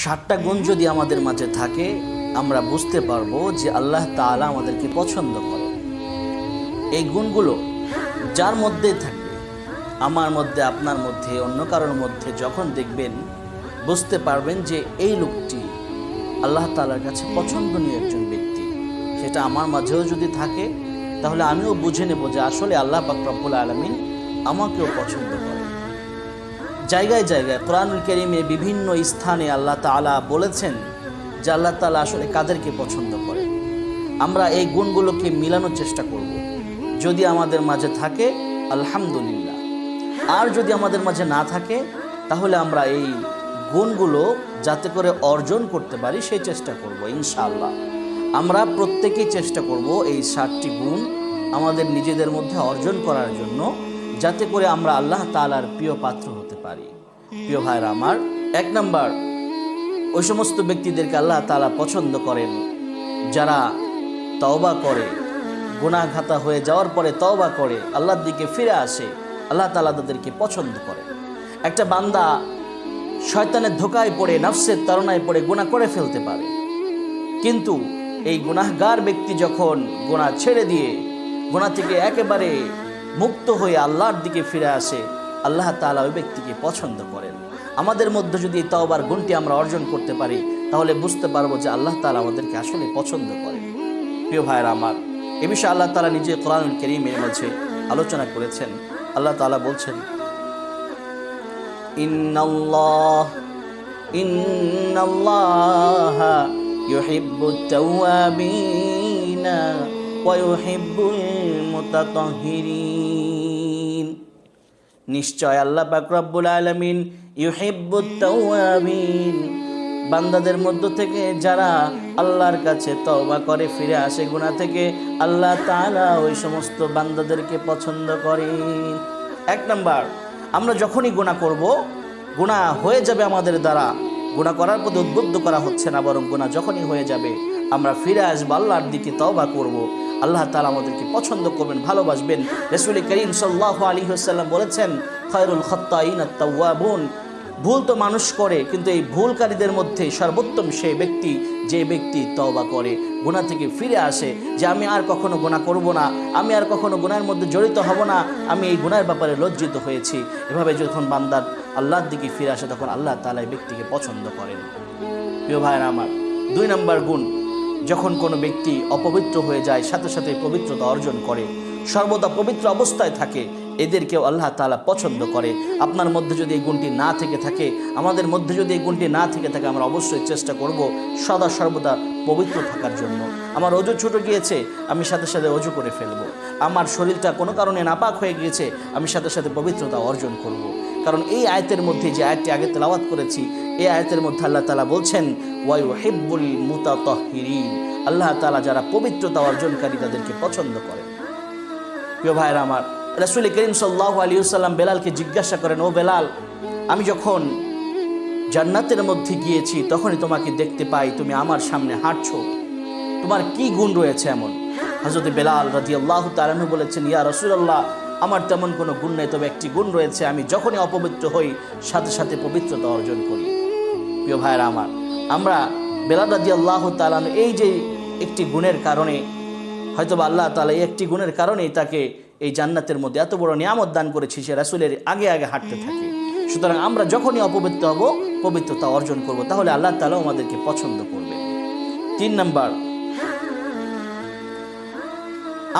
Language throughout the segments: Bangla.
ষাটটা গুণ যদি আমাদের মাঝে থাকে, আমরা বুঝতে পারব যে আল্লাহ তাআলা আমাদেরকে পছন্দ করে। এই গুণগুলো যার মধ্যেই থাকবে, আমার মধ্যে, আপনার মধ্যে, অন্য কারোর মধ্যে যখন দেখবেন, বুঝতে পারবেন যে এই লোকটি আল্লাহ তালার কাছে পছন্দনীয় একজন ব্যক্তি। সেটা আমার মাঝেও যদি থাকে, তাহলে আমিও বুঝে নেব যে আসলে আল্লাহ পাক রব্বুল আলমিন আমাকেও পছন্দ করে জায়গায় জায়গায় কোরআনুল করিমে বিভিন্ন স্থানে আল্লাহ তাআলা বলেছেন যে আল্লাহ তাআলা আসলে কাদেরকে পছন্দ করে। আমরা এই গুণগুলোকে মিলানোর চেষ্টা করব। যদি আমাদের মাঝে থাকে, আলহামদুলিল্লাহ। আর যদি আমাদের মাঝে না থাকে, তাহলে আমরা এই গুণগুলো যাতে করে অর্জন করতে পারি, সেই চেষ্টা করব, ইনশাআল্লাহ। আমরা প্রত্যেকেই চেষ্টা করব এই সাতটি গুণ আমাদের নিজেদের মধ্যে অর্জন করার জন্য, যাতে করে আমরা আল্লাহ তাআলার প্রিয় পাত্র প্রিয় ভাইরা, আমার এক নাম্বার। ওই সমস্ত ব্যক্তিদেরকে আল্লাহ তালা পছন্দ করেন। যারা তওবা করে গুণাঘাতা হয়ে যাওয়ার পরে তওবা করে, আল্লাহর দিকে ফিরে আসে, আল্লাহ তালা তাদেরকে পছন্দ করে একটা বান্দা শয়তানের ধোকায় পড়ে, নফসের তাড়নায় পড়ে গুণা করে ফেলতে পারে। কিন্তু এই গুনাহগার ব্যক্তি যখন গুণা ছেড়ে দিয়ে গুণা থেকে একেবারে মুক্ত হয়ে আল্লাহর দিকে ফিরে আসে আল্লাহ তাআলা ওই ব্যক্তিকে পছন্দ করেন। আমাদের মধ্যে যদি তওবার গুণটি আমরা অর্জন করতে পারি, তাহলে বুঝতে পারব যে আল্লাহ তালা আমাদেরকে আসলে পছন্দ করেন। প্রিয় ভাইয়েরা আমার, এ বিষয়ে আল্লাহ তালা নিজে কোরআন করিমের মাঝে আলোচনা করেছেন। আল্লাহ তাআলা বলছেন, ইন্নাল্লাহ ইন্নাল্লাহ নিশ্চয় আল্লাহ পাক রব্বুল আলামিন ইউহিব্বুত তাওয়াবিন। বান্দাদের মধ্য থেকে যারা আল্লাহর কাছে তওবা করে, ফিরে আসে গুনাহ থেকে, আল্লাহ তাআলা ওই সমস্ত বান্দাদেরকে পছন্দ করেন। এক নাম্বার, আমরা যখনই গুণা করব, গুনাহ হয়ে যাবে আমাদের দ্বারা। গুনাহ করার প্রতি উদ্বুদ্ধ করা হচ্ছে না, বরং গুনাহ যখনই হয়ে যাবে, আমরা ফিরে আসব আল্লাহর দিকে তওবা করব। আল্লাহ তালা আমাদেরকে পছন্দ করবেন, ভালোবাসবেন। রসুল করিম সাল্লাহ আলী হাসাল্লাম বলেছেন, খয়রুল খত্তাইন তাওয়াবুন ভুল তো মানুষ করে, কিন্তু এই ভুলকারীদের মধ্যে সর্বোত্তম সেই ব্যক্তি, যে ব্যক্তি তওবা করে গুণা থেকে ফিরে আসে, যে আমি আর কখনো গুণা করব না, আমি আর কখনো গুনার মধ্যে জড়িত হব না, আমি এই গুনার ব্যাপারে লজ্জিত হয়েছি। এভাবে যখন বান্দার আল্লাহর দিকে ফিরে আসে, তখন আল্লাহ তালা এই ব্যক্তিকে পছন্দ করেন। প্রিয় ভাইয়েরা আমার, দুই নম্বর গুণ যখন কোনো ব্যক্তি অপবিত্র হয়ে যায়, সাথে সাথে পবিত্রতা অর্জন করে, সর্বদা পবিত্র অবস্থায় থাকে, এদেরকেও আল্লাহ তালা পছন্দ করে। আপনার মধ্যে যদি এই গুণটি না থেকে থাকে, আমাদের মধ্যে যদি এই গুণটি না থেকে থাকে, আমরা অবশ্যই চেষ্টা করব সদা সর্বদা পবিত্র থাকার জন্য। আমার অজু ছুটে গিয়েছে, আমি সাথে সাথে অজু করে ফেলব। আমার শরীরটা কোনো কারণে নাপাক হয়ে গিয়েছে, আমি সাথে সাথে পবিত্রতা অর্জন করব। কারণ এই আয়তের মধ্যে যে আয়টি আগে তেলাওয়াত করেছি, এই আয়তের মধ্যে আল্লাহ তালা বলছেন ওয়াইউ হেব্বুল মুতাতহিরিন। আল্লাহ তালা যারা পবিত্রতা অর্জনকারী, তাদেরকে পছন্দ করেন। প্রিয় ভাইয়েরা আমার, রাসুল করিম সাল্লাহ আলী সাল্লাম বেলালকে জিজ্ঞাসা করেন, ও বেলাল, আমি যখন জান্নাতের মধ্যে গিয়েছি, তখনই তোমাকে দেখতে পাই, তুমি আমার সামনে হাঁটছো। তোমার কি গুণ রয়েছে এমন? হজরত বেলাল রাজি আল্লাহ তালানু বলেছেন, ইয়া রসুল্লাহ আমার তেমন কোনো গুণ নেই, তবে একটি গুণ রয়েছে, আমি যখনই অপবিত্র হই, সাথে সাথে পবিত্রতা অর্জন করি। প্রিয় ভাইয়েরা আমার, আমরা বেলাল রাজি আল্লাহ তালানু এই যে একটি গুণের কারণে হয়তো বা আল্লাহ তালা এই একটি গুণের কারণেই তাকে এই জান্নাতের মধ্যে এত বড় নিয়ামত দান করেছি, সে রাসুলের আগে আগে হাঁটতে থাকে। সুতরাং আমরা যখনই অপবিত্র হব পবিত্রতা অর্জন করব, তাহলে আল্লাহ তালাও আমাদেরকে পছন্দ করবে। তিন নাম্বার,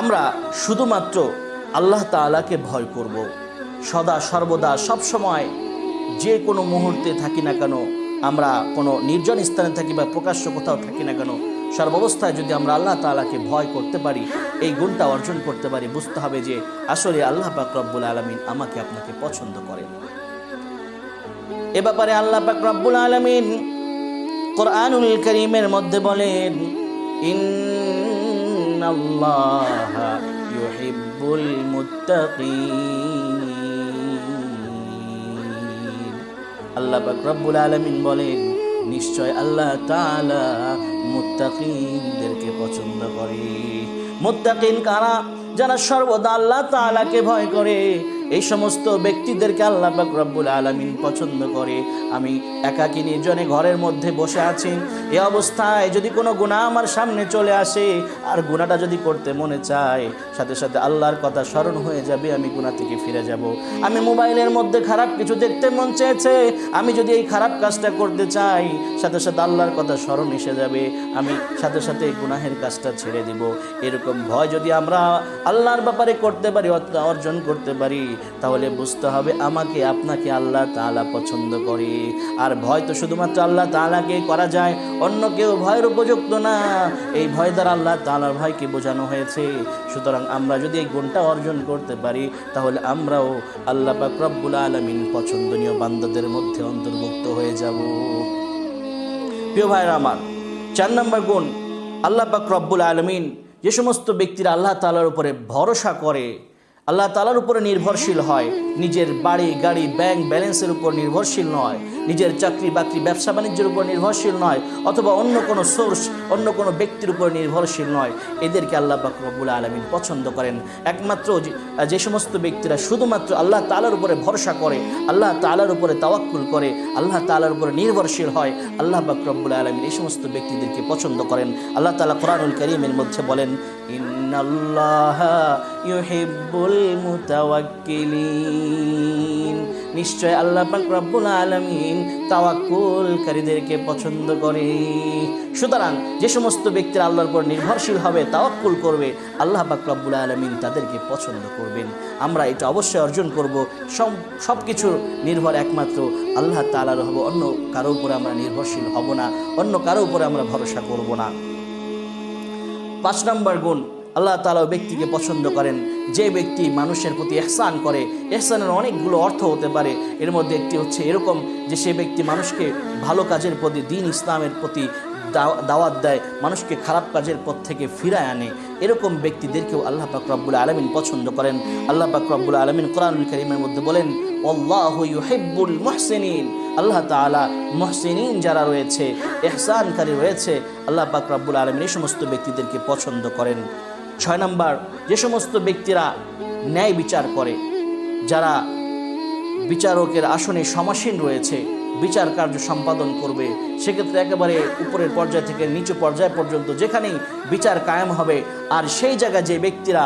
আমরা শুধুমাত্র আল্লাহ তালাকে ভয় করব। সদা সর্বদা সব সময় যে কোনো মুহূর্তে থাকি না কেন, আমরা কোনো নির্জন স্থানে থাকি বা প্রকাশ্য কোথাও থাকি না কেন, সর্বাবস্থায় যদি আমরা আল্লাহ তালাকে ভয় করতে পারি, এই গুণটা অর্জন করতে পারি, বুঝতে হবে যে আসলে আল্লাহ পাক রব্বুল আলমিন আমাকে আপনাকে পছন্দ করেন। এ ব্যাপারে আল্লাহ পাক রব্বুল আলমিন কোরআনুল করিমের মধ্যে বলেন, ইন্নাল্লাহ ইউহিব্বুল মুত্তাকিন। আল্লাহ পাক রব্বুল আলমিন বলেন, নিশ্চয় আল্লাহ তাআলা মুত্তাকিনদেরকে পছন্দ করে। মুত্তাকিন কারা? যারা সর্বদা আল্লাহ তাআলাকে ভয় করে। এই সমস্ত ব্যক্তিদেরকে আল্লাহ রব্বুল আলমিন পছন্দ করে। আমি একাকী নির্জনে ঘরের মধ্যে বসে আছি। এ অবস্থায় যদি কোনো গুণা আমার সামনে চলে আসে, আর গুণাটা যদি করতে মনে চায়, সাথে সাথে আল্লাহর কথা স্মরণ হয়ে যাবে, আমি গুণা থেকে ফিরে যাব। আমি মোবাইলের মধ্যে খারাপ কিছু দেখতে মন চেয়েছে, আমি যদি এই খারাপ কাজটা করতে চাই, সাথে সাথে আল্লাহর কথা স্মরণ এসে যাবে, আমি সাথে সাথে এই গুনাহের কাজটা ছেড়ে দিব। এরকম ভয় যদি আমরা আল্লাহর ব্যাপারে করতে পারি অর্জন করতে পারি তাহলে বুঝতে হবে আমাকে, আপনাকে আল্লাহ তাআলা পছন্দ করে। আর ভয় তো শুধুমাত্র আল্লাহ তাআলাকে করা যায়, অন্য কেউ ভয়ের উপযুক্ত না। এই ভয় দ্বারা আল্লাহ তালার ভয়কে বোঝানো হয়েছে। সুতরাং আমরা যদি এই গুণটা অর্জন করতে পারি, তাহলে আমরাও আল্লাহ পাক রব্বুল আলমিন পছন্দনীয় বান্দাদের মধ্যে অন্তর্ভুক্ত হয়ে যাব। প্রিয় ভাইরা আমার, চার নম্বর গুণ, আল্লাহ পাক রব্বুল আলমিন যে সমস্ত ব্যক্তিরা আল্লাহ তালার উপরে ভরসা করে আল্লাহ তালার উপরে নির্ভরশীল হয়। নিজের বাড়ি, গাড়ি, ব্যাংক ব্যালেন্সের উপর নির্ভরশীল নয়। নিজের চাকরি বাকরি, ব্যবসা বাণিজ্যের উপর নির্ভরশীল নয়। অথবা অন্য কোনো সোর্স অন্য কোনো ব্যক্তির উপর নির্ভরশীল নয়। এদেরকে আল্লাহ পাক রব্বুল আলমিন পছন্দ করেন। একমাত্র যে- সমস্ত ব্যক্তিরা শুধুমাত্র আল্লাহ তালার উপরে ভরসা করে, আল্লাহ তালার উপরে তাওয়াক্কুল করে, আল্লাহ তালার উপরে নির্ভরশীল হয়, আল্লাহ পাক রব্বুল আলমিন এই সমস্ত ব্যক্তিদেরকে পছন্দ করেন। আল্লাহ তালা কোরআনুল করিমের মধ্যে বলেন নিশ্চয় আল্লাহ পাক রব্বুল আলামিন তাওয়াক্কুলকারীদেরকে পছন্দ করে। সুতরাং যে সমস্ত ব্যক্তিরা আল্লাহর উপর নির্ভরশীল হবে, তাওয়াক্কুল করবে, আল্লাহ পাক রব্বুল আলামিন তাদেরকে পছন্দ করবেন। আমরা এটা অবশ্যই অর্জন করব। সব সব কিছু নির্ভর একমাত্র আল্লাহ তাআলার হব। অন্য কারও উপরে আমরা নির্ভরশীল হব না, অন্য কারও উপরে আমরা ভরসা করব না। পাঁচ নম্বর গুণ আল্লাহ তালা ব্যক্তিকে পছন্দ করেন। যে ব্যক্তি মানুষের প্রতি এহসান করে এহসানের অনেকগুলো অর্থ হতে পারে। এর মধ্যে একটি হচ্ছে এরকম যে সে ব্যক্তি মানুষকে ভালো কাজের প্রতি, দিন ইসলামের প্রতি দাওয়াত দেয়, মানুষকে খারাপ কাজের পথ থেকে ফিরায় আনে। এরকম ব্যক্তিদেরকেও আল্লাহ পাক আলমিন পছন্দ করেন। আল্লাহ পাক আলমিন কোরআনুল করিমের মধ্যে বলেন, আল্লাহ ইউহিব্বুল মুহসিনিন। আল্লাহ তাআলা মুহসিনিন যারা রয়েছে, এহসানকারী রয়েছে, আল্লাহ পাক আলমিন এই সমস্ত ব্যক্তিদেরকে পছন্দ করেন। ছয় নম্বর, যে সমস্ত ব্যক্তিরা ন্যায় বিচার করে, যারা বিচারকের আসনে সমাসীন রয়েছে বিচার কার্য সম্পাদন করবে। সেক্ষেত্রে একেবারে উপরের পর্যায় থেকে নিচু পর্যায় পর্যন্ত যেখানেই বিচার কায়েম হবে, আর সেই জায়গায় যে ব্যক্তিরা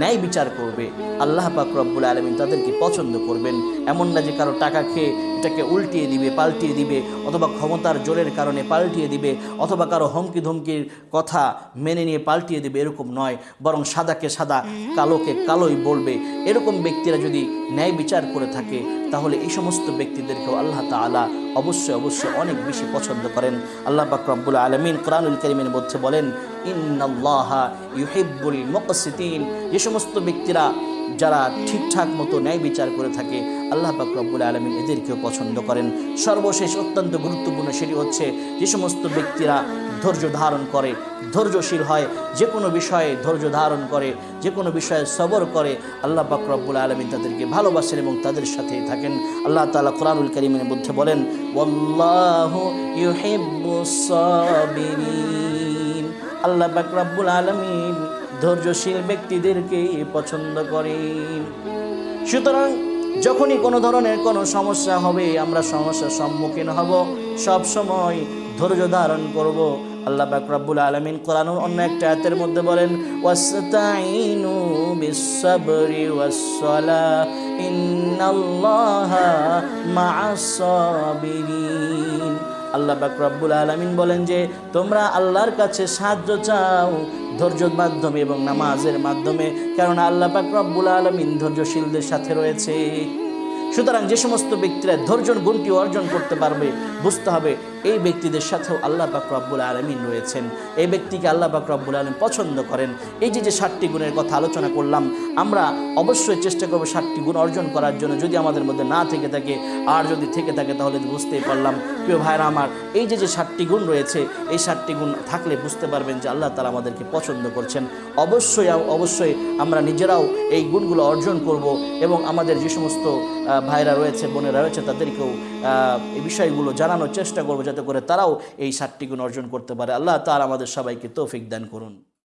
ন্যায় বিচার করবে, আল্লাহ পাক রব্বুল আলমিন তাদেরকে পছন্দ করবেন। এমন না যে কারও টাকা খেয়ে এটাকে উল্টিয়ে দিবে, পাল্টিয়ে দিবে, অথবা ক্ষমতার জোরের কারণে পাল্টিয়ে দিবে, অথবা কারও হুমকি ধমকির কথা মেনে নিয়ে পাল্টিয়ে দিবে, এরকম নয়। বরং সাদাকে সাদা, কালোকে কালোই বলবে। এরকম ব্যক্তিরা যদি ন্যায় বিচার করে থাকে তাহলে এই সমস্ত ব্যক্তিদেরকেও আল্লাহ তাআলা অবশ্যই অবশ্যই অনেক বেশি পছন্দ করেন। আল্লাহ পাক রব্বুল আলমিন কোরআনুল করিমের মধ্যে বলেন, ইন্নাল্লাহ ইউহিব্বুল মুকসিতিন। যে সমস্ত ব্যক্তিরা যারা ঠিকঠাক মতো ন্যায় বিচার করে থাকে, আল্লাহ পাক আলমিন এদেরকেও পছন্দ করেন। সর্বশেষ অত্যন্ত গুরুত্বপূর্ণ সেটি হচ্ছে, যে সমস্ত ব্যক্তিরা ধৈর্য ধারণ করে, ধৈর্যশীল হয়, যে কোনো বিষয়ে ধৈর্য ধারণ করে, যে কোনো বিষয়ে সবর করে, আল্লাহ পাক রব্বুল আলমিন তাদেরকে ভালোবাসেন এবং তাদের সাথে থাকেন। আল্লাহ তালা কোরআনুল করিমের মধ্যে বলেন আল্লাহ পাক রব্বুল আলমিন ধৈর্যশীল ব্যক্তিদেরকেই পছন্দ করেন। সুতরাং যখনই কোনো ধরনের কোনো সমস্যা হবে, আমরা সমস্যার সম্মুখীন হব সব সময় ধৈর্য ধারণ করব। আল্লাহ পাক রব্বুল আলামিন কোরআনের অন্য একটা আয়াতের মধ্যে বলেন ওয়াসতাইনু বিসসাবরি ওয়াসসালাহ ইন্নাল্লাহা মা'আস আল্লাহ পাক রব্বুল আলামিন বলেন যে, তোমরা আল্লাহর কাছে সাহায্য চাও ধৈর্যর মাধ্যমে এবং নামাজের মাধ্যমে কারণ আল্লাহ পাক রব্বুল আলামিন ধৈর্যশীলদের সাথে রয়েছে। সুতরাং যে সমস্ত ব্যক্তিরা ধৈর্য গুণটি অর্জন করতে পারবে, বুঝতে হবে এই ব্যক্তিদের সাথেও আল্লাহ পাক রব্বুল আলমিন রয়েছেন। এই ব্যক্তিকে আল্লাহ পাক রব্বুল আলম পছন্দ করেন। এই যে যে ষাটটি গুণের কথা আলোচনা করলাম, আমরা অবশ্যই চেষ্টা করব ষাটটি গুণ অর্জন করার জন্য। যদি আমাদের মধ্যে না থেকে থাকে, আর যদি থেকে থাকে, তাহলে বুঝতেই পারলাম। প্রিয় ভাইরা আমার, এই যে যে ষাটটি গুণ রয়েছে, এই ষাটটি গুণ থাকলে বুঝতে পারবেন যে আল্লাহ তালা আমাদেরকে পছন্দ করছেন। অবশ্যই অবশ্যই আমরা নিজেরাও এই গুণগুলো অর্জন করব এবং আমাদের যে সমস্ত ভাইরা রয়েছে, বোনেরা রয়েছে, তাদেরকেও এই বিষয়গুলো জানানোর চেষ্টা করব যাতে করে তারাও এই সাতটি গুণ অর্জন করতে পারে। আল্লাহ তার আমাদের সবাইকে তৌফিক দান করুন।